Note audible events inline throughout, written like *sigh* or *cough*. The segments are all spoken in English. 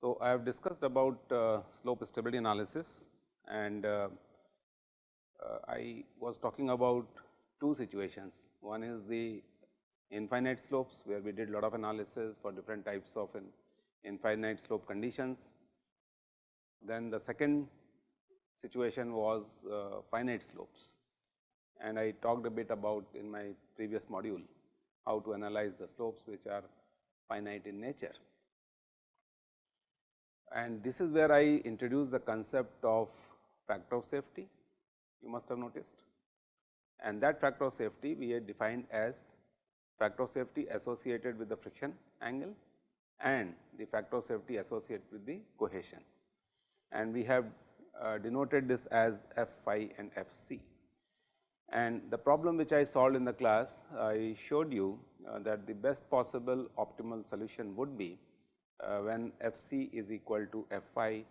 So, I have discussed about uh, slope stability analysis and uh, uh, I was talking about two situations. One is the infinite slopes where we did a lot of analysis for different types of infinite slope conditions. Then the second situation was uh, finite slopes and I talked a bit about in my previous module how to analyze the slopes which are finite in nature. And this is where I introduce the concept of factor of safety you must have noticed and that factor of safety we had defined as factor of safety associated with the friction angle and the factor of safety associated with the cohesion. And we have uh, denoted this as F phi and F c. And the problem which I solved in the class, I showed you uh, that the best possible optimal solution would be uh, when F c is equal to F phi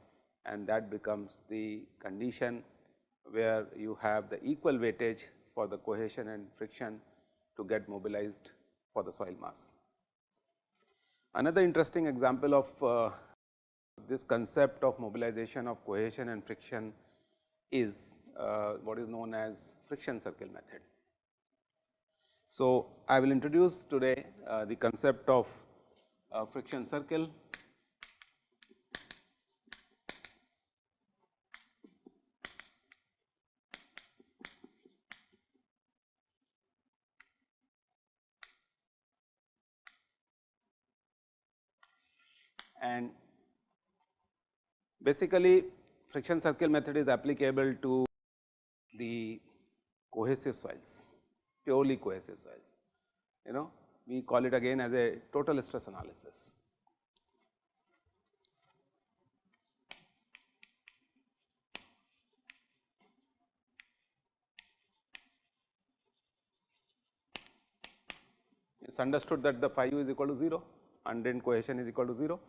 and that becomes the condition where you have the equal weightage for the cohesion and friction to get mobilized for the soil mass. Another interesting example of uh, this concept of mobilization of cohesion and friction is uh, what is known as friction circle method. So, I will introduce today uh, the concept of uh, friction circle and basically friction circle method is applicable to the cohesive soils, purely cohesive soils. You know, we call it again as a total stress analysis. It is understood that the phi u is equal to 0 and then cohesion is equal to 0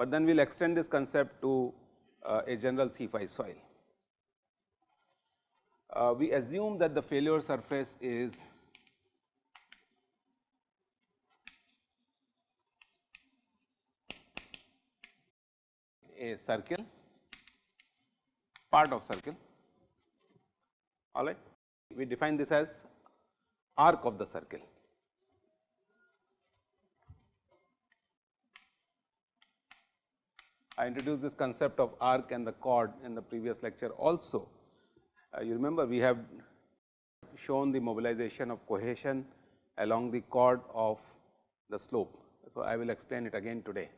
but then we will extend this concept to uh, a general C phi soil. Uh, we assume that the failure surface is a circle, part of circle, all right. We define this as arc of the circle. I introduced this concept of arc and the chord in the previous lecture also. Uh, you remember we have shown the mobilization of cohesion along the chord of the slope. So, I will explain it again today.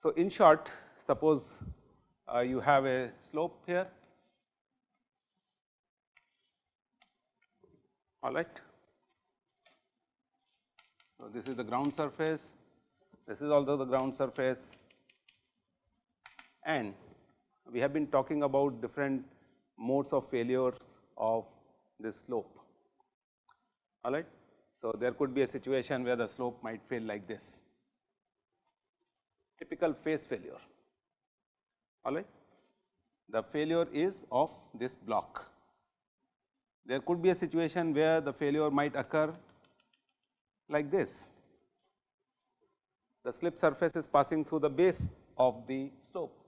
So, in short suppose uh, you have a slope here all right. So, this is the ground surface, this is also the ground surface and we have been talking about different modes of failures of this slope all right. So, there could be a situation where the slope might fail like this typical face failure all right. The failure is of this block. There could be a situation where the failure might occur like this. The slip surface is passing through the base of the slope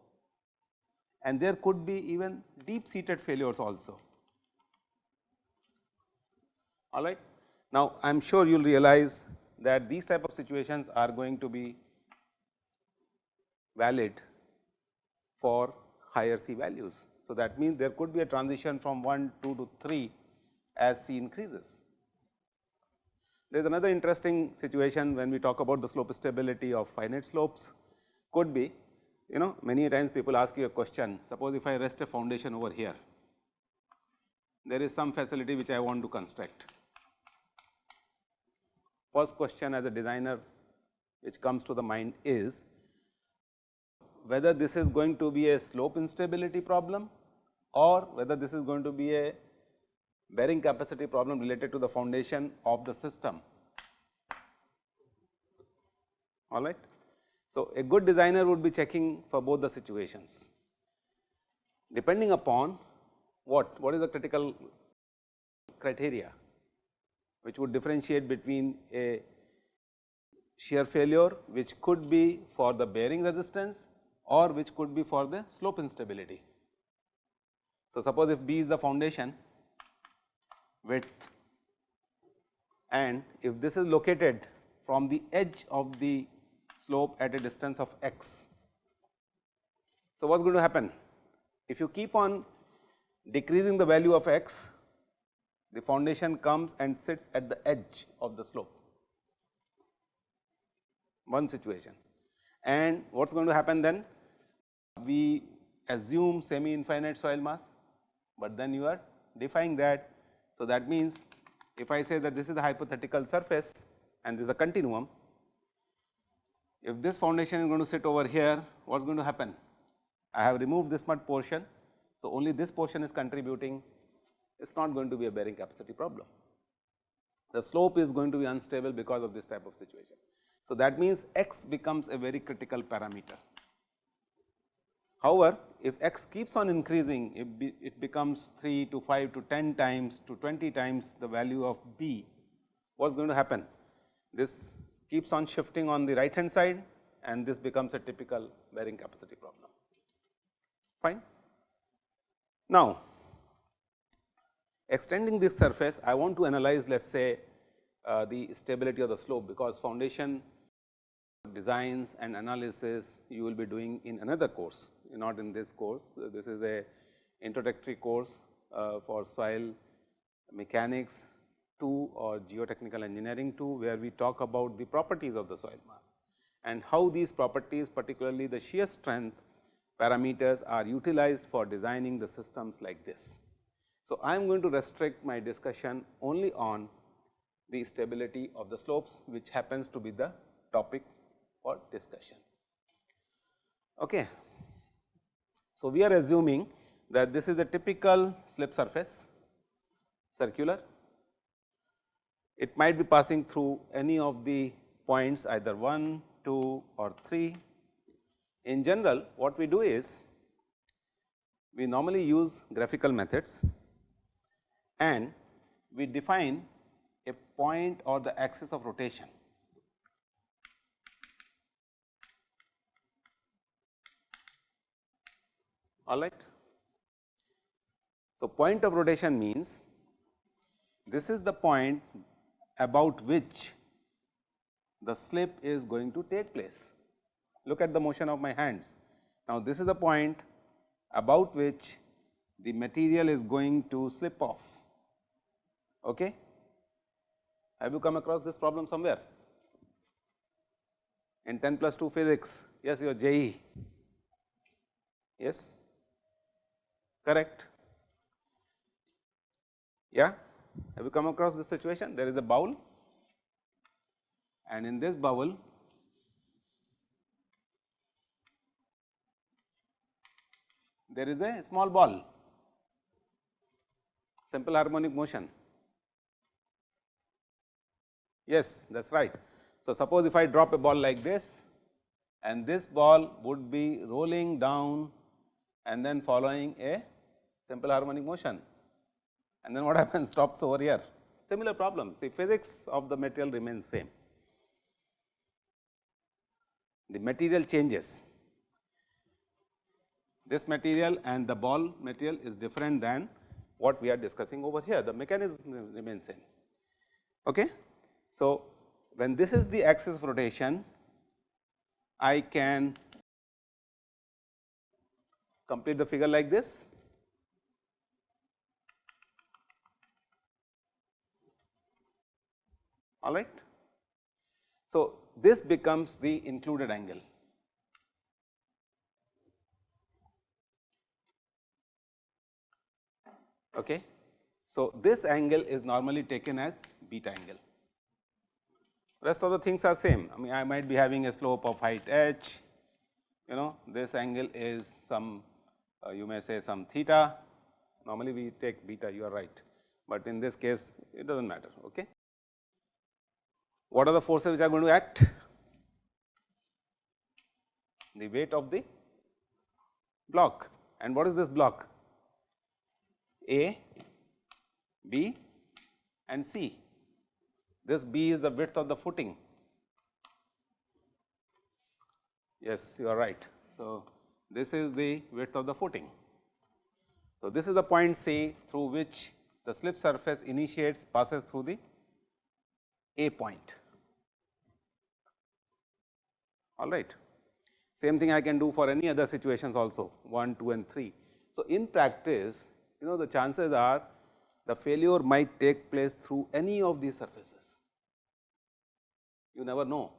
and there could be even deep seated failures also. All right. Now, I am sure you will realize that these type of situations are going to be valid for higher C values. So, that means there could be a transition from 1, 2 to 3 as C increases. There is another interesting situation when we talk about the slope stability of finite slopes could be you know many times people ask you a question suppose if I rest a foundation over here there is some facility which I want to construct. First question as a designer which comes to the mind is whether this is going to be a slope instability problem or whether this is going to be a bearing capacity problem related to the foundation of the system all right. So, a good designer would be checking for both the situations depending upon what, what is the critical criteria which would differentiate between a shear failure which could be for the bearing resistance or which could be for the slope instability. So, suppose if B is the foundation width and if this is located from the edge of the slope at a distance of x. So, what is going to happen? If you keep on decreasing the value of x, the foundation comes and sits at the edge of the slope, one situation. And what is going to happen then? We assume semi infinite soil mass, but then you are defying that. So, that means if I say that this is the hypothetical surface and this is a continuum, if this foundation is going to sit over here, what is going to happen? I have removed this much portion. So, only this portion is contributing, it is not going to be a bearing capacity problem. The slope is going to be unstable because of this type of situation. So, that means x becomes a very critical parameter. However, if x keeps on increasing, it, be, it becomes 3 to 5 to 10 times to 20 times the value of b, what is going to happen? This keeps on shifting on the right hand side and this becomes a typical bearing capacity problem. Fine. Now, extending this surface, I want to analyze let us say uh, the stability of the slope, because foundation designs and analysis you will be doing in another course, not in this course. This is a introductory course uh, for soil mechanics 2 or geotechnical engineering 2, where we talk about the properties of the soil mass and how these properties particularly the shear strength parameters are utilized for designing the systems like this. So, I am going to restrict my discussion only on the stability of the slopes which happens to be the topic for discussion. Okay. So, we are assuming that this is a typical slip surface circular. It might be passing through any of the points either 1, 2 or 3. In general what we do is we normally use graphical methods and we define a point or the axis of rotation all right. So, point of rotation means this is the point about which the slip is going to take place. Look at the motion of my hands. Now, this is the point about which the material is going to slip off. Okay? Have you come across this problem somewhere? In 10 plus 2 physics, yes, your JEE. Yes? correct. Yeah, have you come across this situation? There is a bowl and in this bowl there is a small ball, simple harmonic motion. Yes, that is right. So, suppose if I drop a ball like this and this ball would be rolling down and then following a simple harmonic motion and then what *laughs* happens stops over here. Similar problem, see physics of the material remains same. The material changes, this material and the ball material is different than what we are discussing over here, the mechanism remains same. Okay? So, when this is the axis of rotation, I can complete the figure like this. All right. So, this becomes the included angle. Okay. So, this angle is normally taken as beta angle. Rest of the things are same. I mean, I might be having a slope of height h, you know, this angle is some, uh, you may say some theta. Normally, we take beta, you are right, but in this case, it does not matter. Okay. What are the forces which are going to act? the weight of the block. And what is this block? A, B and C. This B is the width of the footing. Yes, you are right. So, this is the width of the footing. So, this is the point C through which the slip surface initiates passes through the A point. All right. Same thing I can do for any other situations also 1, 2 and 3. So, in practice you know the chances are the failure might take place through any of these surfaces. You never know,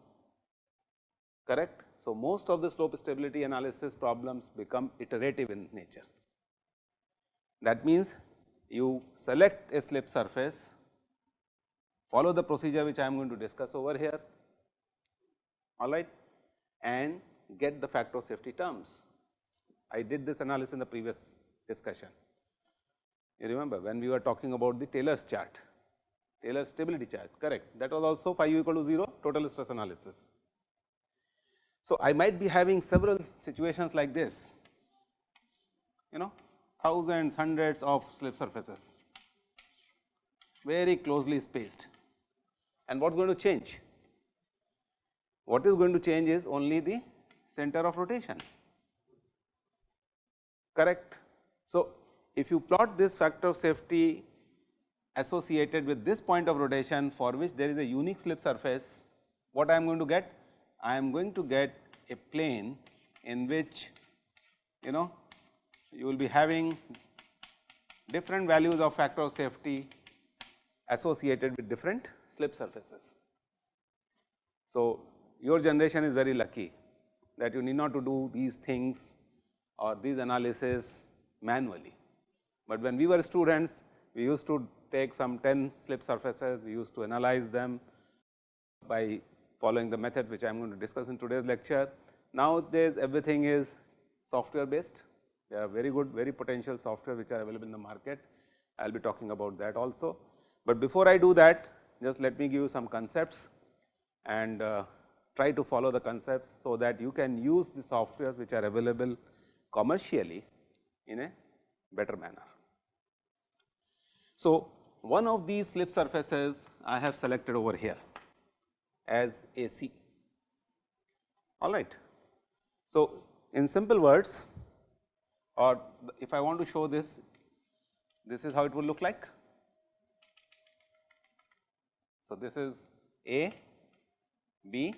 correct. So, most of the slope stability analysis problems become iterative in nature. That means, you select a slip surface, follow the procedure which I am going to discuss over here, all right, and get the factor of safety terms. I did this analysis in the previous discussion. You remember when we were talking about the Taylor's chart, Taylor's stability chart, correct. That was also phi u equal to 0 total stress analysis. So, I might be having several situations like this, you know thousands, hundreds of slip surfaces, very closely spaced. And what is going to change? What is going to change is only the center of rotation, correct. So, if you plot this factor of safety associated with this point of rotation for which there is a unique slip surface, what I am going to get? I am going to get a plane in which you know you will be having different values of factor of safety associated with different slip surfaces. So, your generation is very lucky that you need not to do these things or these analysis manually. But when we were students, we used to take some 10 slip surfaces, we used to analyze them by following the method which I am going to discuss in today's lecture. Nowadays, everything is software based. There are very good, very potential software which are available in the market. I will be talking about that also. But before I do that, just let me give you some concepts and uh, try to follow the concepts, so that you can use the softwares which are available commercially in a better manner. So, one of these slip surfaces I have selected over here as AC, all right. So, in simple words or if I want to show this, this is how it will look like. So, this is A, B,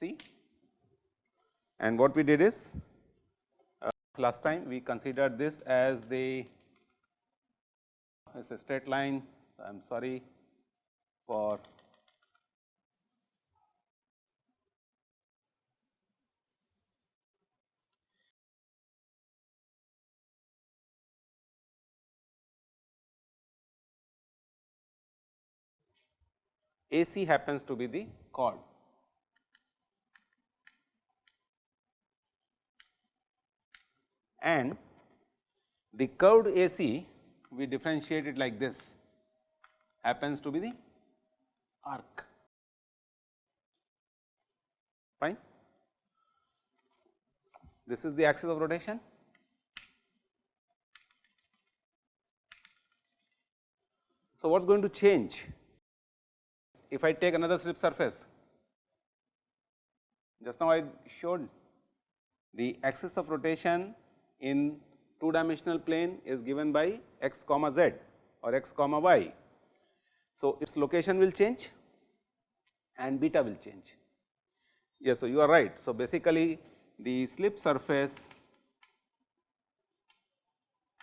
C and what we did is uh, last time we considered this as the as a straight line I am sorry for AC happens to be the chord. And the curved AC we differentiate it like this happens to be the arc fine. This is the axis of rotation. So, what is going to change if I take another slip surface? Just now I showed the axis of rotation in two dimensional plane is given by x comma z or x comma y. So, its location will change and beta will change. Yes, so you are right. So, basically the slip surface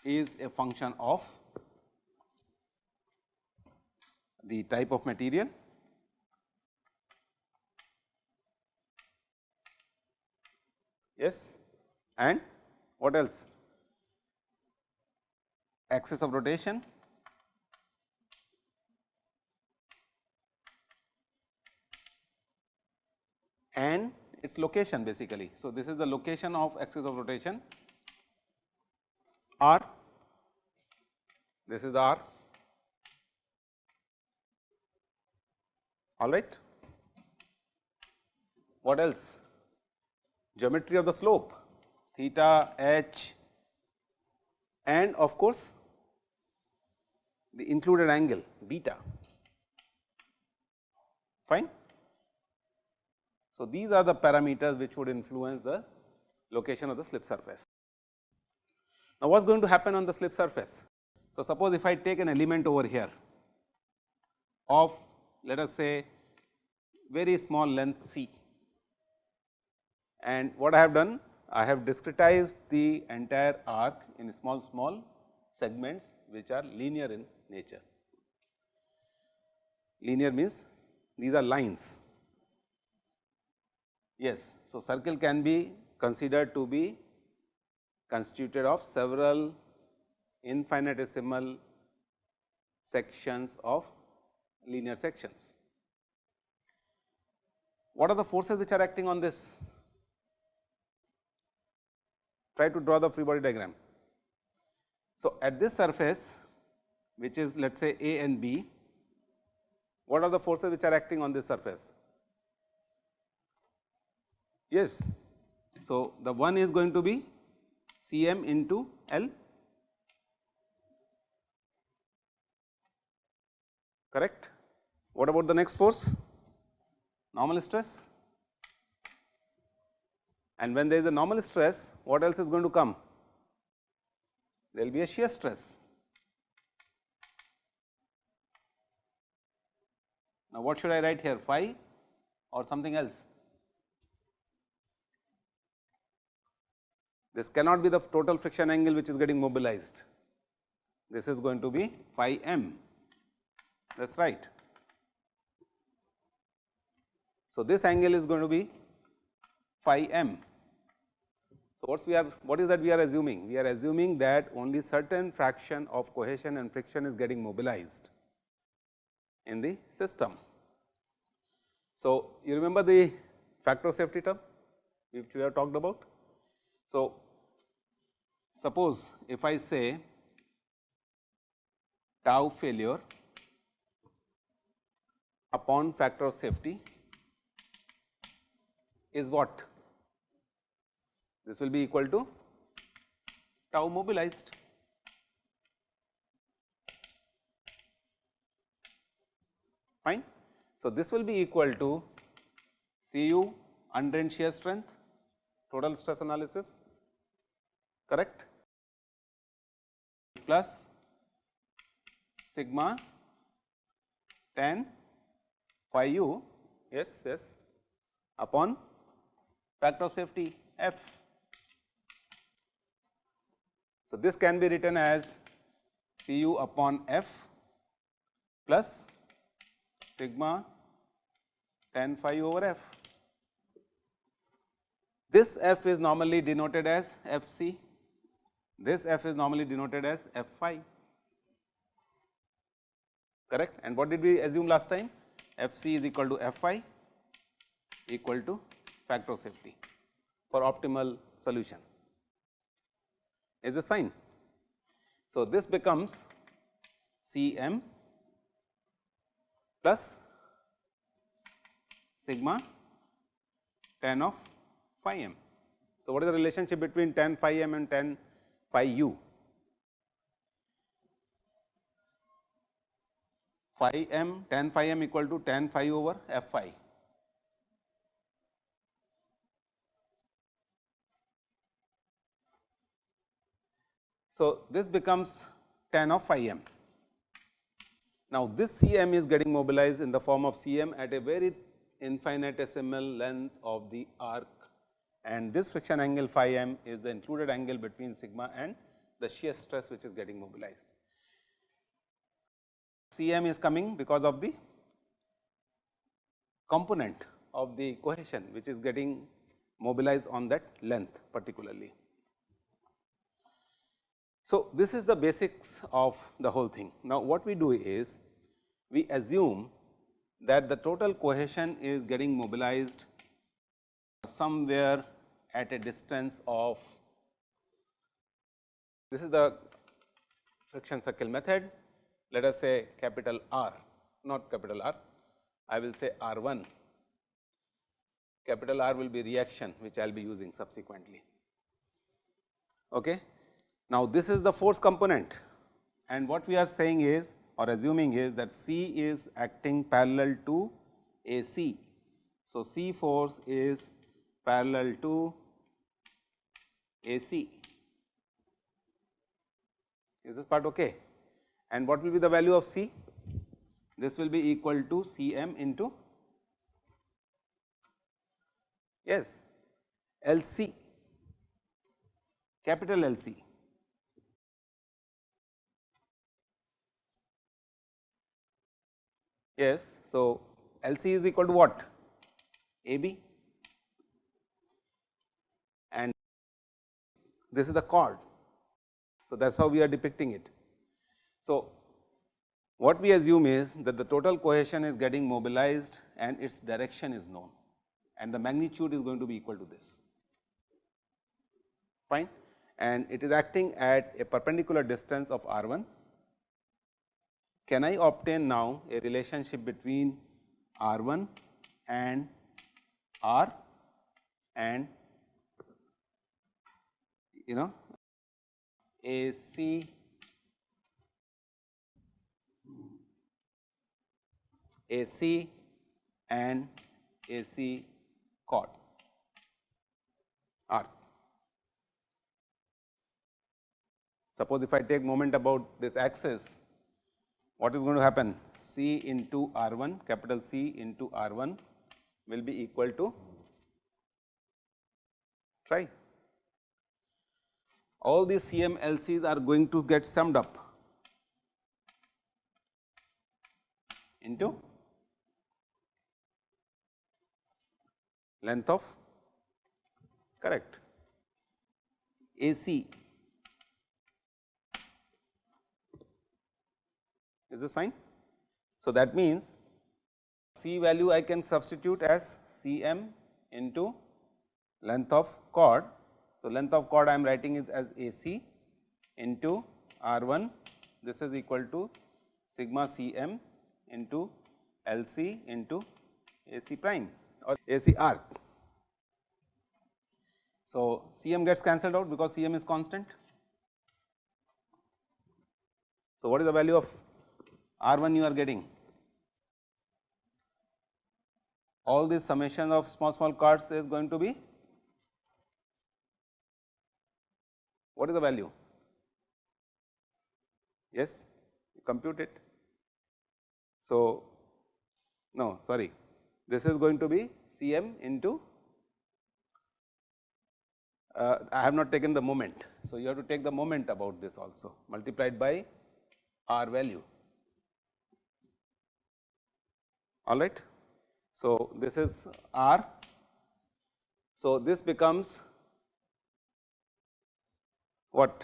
is a function of the type of material yes and what else axis of rotation and its location basically. So, this is the location of axis of rotation r, this is r all right. What else? geometry of the slope theta h and of course, the included angle beta fine. So, these are the parameters which would influence the location of the slip surface. Now, what is going to happen on the slip surface? So, suppose if I take an element over here of let us say very small length c and what I have done I have discretized the entire arc in small small segments which are linear in nature. Linear means these are lines. Yes, so circle can be considered to be constituted of several infinitesimal sections of linear sections. What are the forces which are acting on this? Try to draw the free body diagram. So, at this surface which is let us say A and B, what are the forces which are acting on this surface? Yes. So, the one is going to be C m into L correct. What about the next force? Normal stress and when there is a normal stress what else is going to come? There will be a shear stress. Now, what should I write here phi or something else? This cannot be the total friction angle which is getting mobilized. This is going to be phi m, that is right. So, this angle is going to be phi m. So, what we are what is that we are assuming? We are assuming that only certain fraction of cohesion and friction is getting mobilized in the system. So, you remember the factor of safety term which we have talked about. So, suppose if I say tau failure upon factor of safety is what? This will be equal to tau mobilized. Fine. So, this will be equal to Cu undrained shear strength total stress analysis correct plus sigma tan phi u yes yes upon factor of safety f. So, this can be written as Cu upon f plus sigma tan phi over f. This f is normally denoted as f c, this f is normally denoted as f phi correct and what did we assume last time f c is equal to f phi equal to factor of safety for optimal solution. Is this fine? So, this becomes C m plus sigma tan of phi m. So, what is the relationship between tan phi m and tan phi u? Phi m tan phi m equal to tan phi over f phi. So, this becomes tan of phi m. Now, this C m is getting mobilized in the form of C m at a very infinitesimal length of the arc and this friction angle phi m is the included angle between sigma and the shear stress which is getting mobilized. C m is coming because of the component of the cohesion which is getting mobilized on that length particularly. So, this is the basics of the whole thing. Now, what we do is we assume that the total cohesion is getting mobilized somewhere at a distance of this is the friction circle method let us say capital R not capital R I will say R 1 capital R will be reaction which I will be using subsequently. Okay. Now, this is the force component and what we are saying is or assuming is that C is acting parallel to A C. So, C force is parallel to A C. Is this part okay? And what will be the value of C? This will be equal to C m into yes L C capital L Yes. So, L C is equal to what? A B and this is the chord. So, that is how we are depicting it. So, what we assume is that the total cohesion is getting mobilized and its direction is known and the magnitude is going to be equal to this fine and it is acting at a perpendicular distance of r 1 can I obtain now a relationship between R 1 and R and you know A C A C and A C chord R. Suppose if I take moment about this axis what is going to happen? C into R 1 capital C into R 1 will be equal to try. All these CMLCs are going to get summed up into length of correct AC Is this fine? So, that means C value I can substitute as C m into length of chord. So, length of chord I am writing is as A c into R 1 this is equal to sigma C m into L c into A c prime or A c r. So, C m gets cancelled out because C m is constant. So, what is the value of R 1 you are getting all this summation of small small chords is going to be what is the value? Yes, you compute it. So, no sorry this is going to be C m into uh, I have not taken the moment. So, you have to take the moment about this also multiplied by R value. All right. So, this is R. So, this becomes what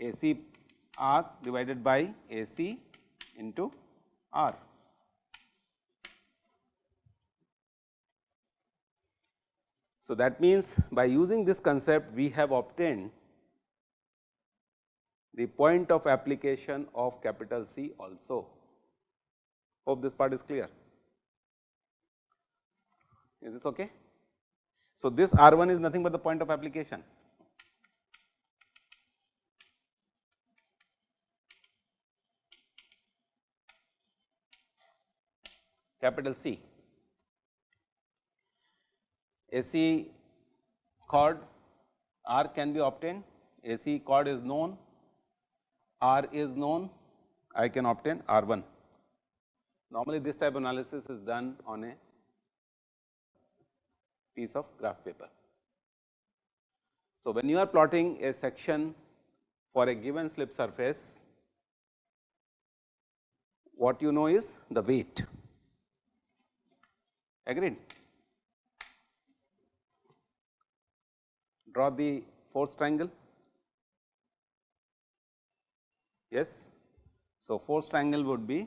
A C R divided by A C into R. So, that means by using this concept we have obtained the point of application of capital C also. Hope this part is clear. Is this okay? So, this R 1 is nothing but the point of application. capital C. AC chord R can be obtained, AC chord is known, R is known, I can obtain R 1. Normally, this type of analysis is done on a piece of graph paper. So, when you are plotting a section for a given slip surface, what you know is the weight, agreed. Draw the force triangle, yes. So, force triangle would be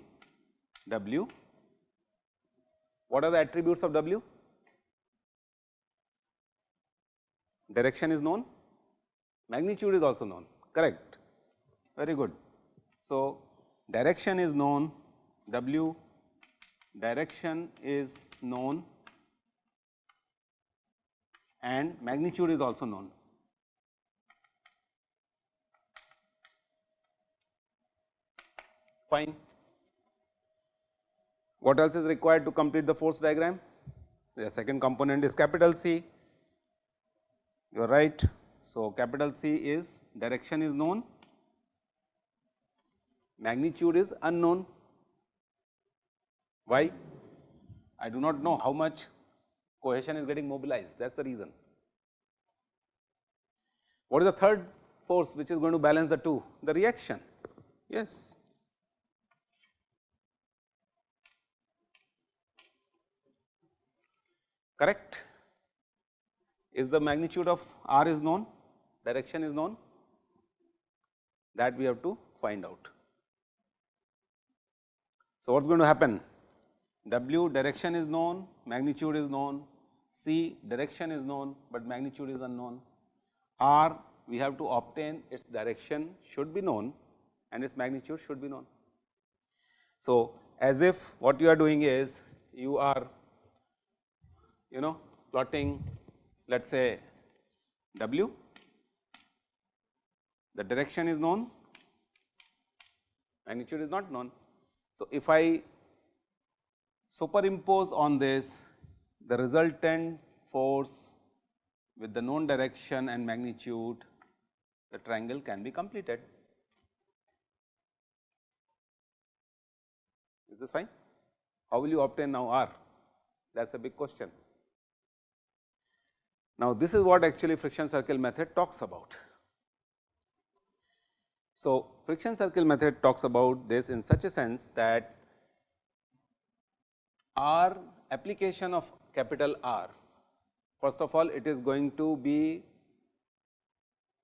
W. What are the attributes of W? Direction is known, magnitude is also known, correct, very good. So, direction is known, W direction is known and magnitude is also known. Fine. What else is required to complete the force diagram? The second component is capital C. You are right. So, capital C is direction is known, magnitude is unknown. Why? I do not know how much cohesion is getting mobilized that is the reason. What is the third force which is going to balance the two? The reaction, yes. Correct? Is the magnitude of r is known, direction is known that we have to find out. So, what is going to happen? W direction is known, magnitude is known, C direction is known, but magnitude is unknown. R we have to obtain its direction should be known and its magnitude should be known. So, as if what you are doing is you are you know plotting let us say W, the direction is known, magnitude is not known. So, if I superimpose on this the resultant force with the known direction and magnitude, the triangle can be completed. Is this fine? How will you obtain now R? That is a big question. Now, this is what actually friction circle method talks about. So, friction circle method talks about this in such a sense that R application of capital R, first of all it is going to be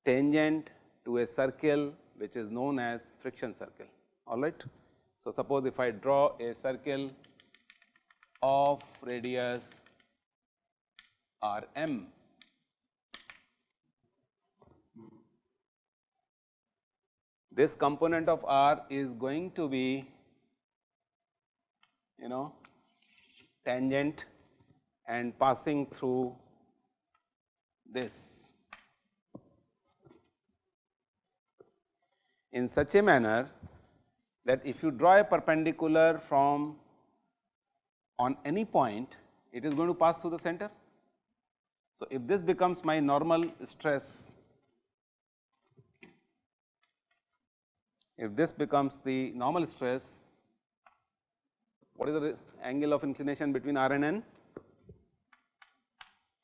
tangent to a circle which is known as friction circle, all right. So, suppose if I draw a circle of radius R m, this component of R is going to be you know tangent and passing through this in such a manner that if you draw a perpendicular from on any point, it is going to pass through the center. So, if this becomes my normal stress, if this becomes the normal stress, what is the angle of inclination between R and N?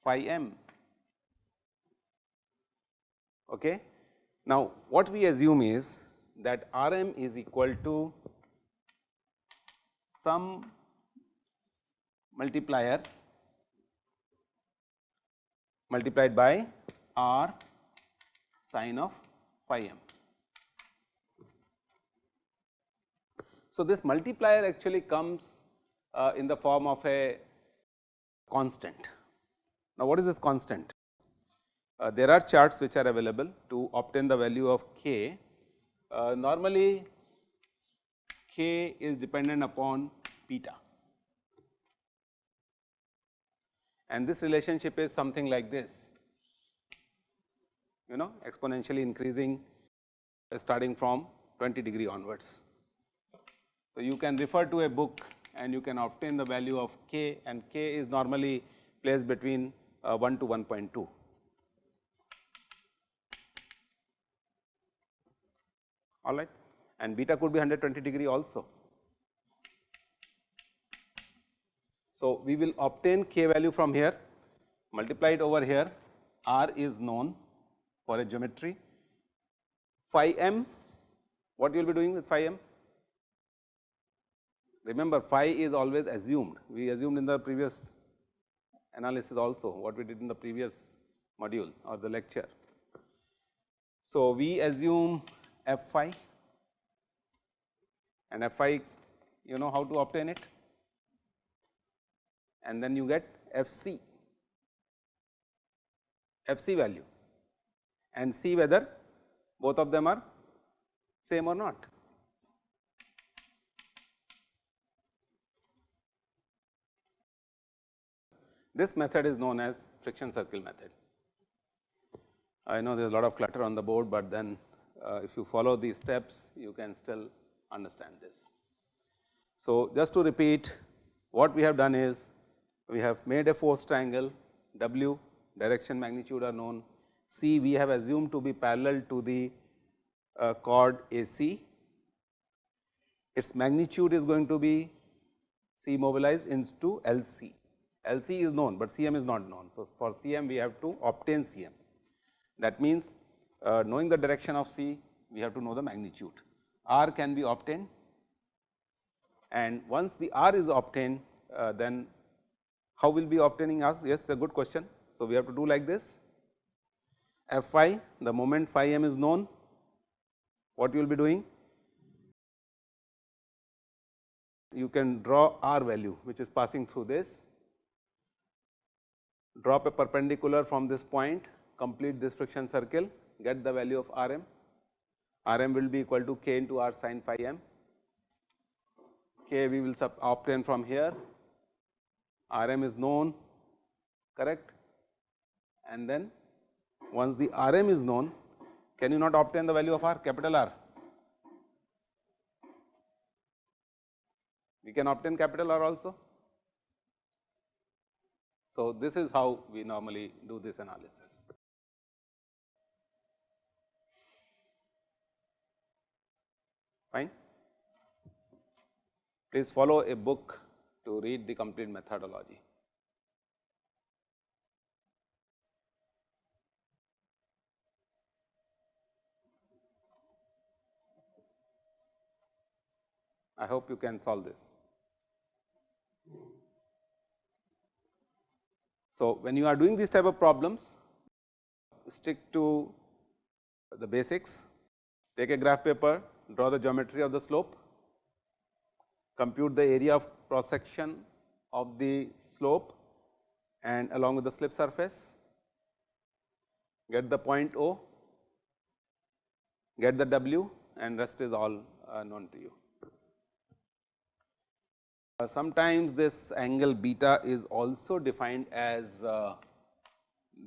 Phi m. Okay. Now, what we assume is that R m is equal to some multiplier multiplied by R sine of phi m. So, this multiplier actually comes uh, in the form of a constant. Now, what is this constant? Uh, there are charts which are available to obtain the value of k. Uh, normally, k is dependent upon beta and this relationship is something like this, you know exponentially increasing uh, starting from 20 degree onwards. So, you can refer to a book and you can obtain the value of k and k is normally placed between uh, 1 to 1.2. all right and beta could be 120 degree also. So, we will obtain k value from here multiply it over here r is known for a geometry phi m what you will be doing with phi m Remember phi is always assumed, we assumed in the previous analysis also what we did in the previous module or the lecture. So, we assume f phi and f phi you know how to obtain it and then you get f c, f c value and see whether both of them are same or not. This method is known as friction circle method. I know there is a lot of clutter on the board, but then uh, if you follow these steps, you can still understand this. So, just to repeat what we have done is we have made a force triangle W direction magnitude are known C we have assumed to be parallel to the uh, chord AC its magnitude is going to be C mobilized into LC. LC is known, but CM is not known. So, for CM we have to obtain CM. That means, uh, knowing the direction of C, we have to know the magnitude. R can be obtained and once the R is obtained, uh, then how will be obtaining R? Yes, a good question. So, we have to do like this F phi, the moment phi m is known, what you will be doing? You can draw R value, which is passing through this, drop a perpendicular from this point, complete this friction circle, get the value of R m. R m will be equal to k into R sin phi m k we will obtain from here, R m is known correct and then once the R m is known can you not obtain the value of R capital R? We can obtain capital R also. So, this is how we normally do this analysis. Fine. Please follow a book to read the complete methodology. I hope you can solve this. So, when you are doing these type of problems, stick to the basics, take a graph paper, draw the geometry of the slope, compute the area of cross section of the slope and along with the slip surface, get the point O, get the W and rest is all uh, known to you. Uh, sometimes this angle beta is also defined as uh,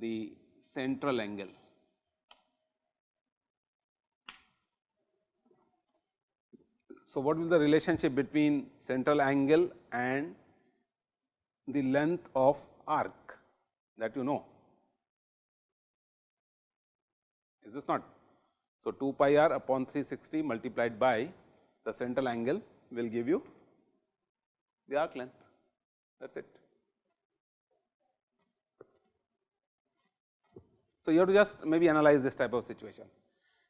the central angle. So, what will the relationship between central angle and the length of arc that you know? Is this not? So, 2 pi r upon 360 multiplied by the central angle will give you the arc length that is it. So, you have to just maybe analyze this type of situation.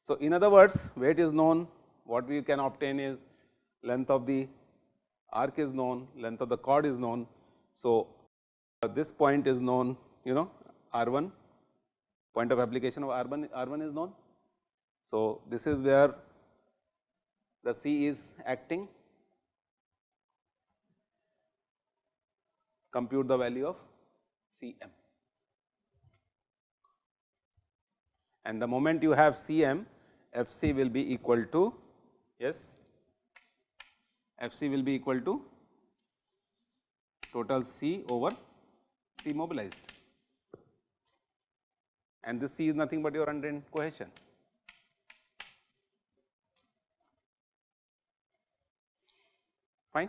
So, in other words weight is known what we can obtain is length of the arc is known, length of the chord is known. So, this point is known you know R 1 point of application of R 1 R 1 is known. So, this is where the C is acting compute the value of C m and the moment you have C m F c will be equal to yes F c will be equal to total C over C mobilized and this C is nothing but your undrained cohesion. Fine.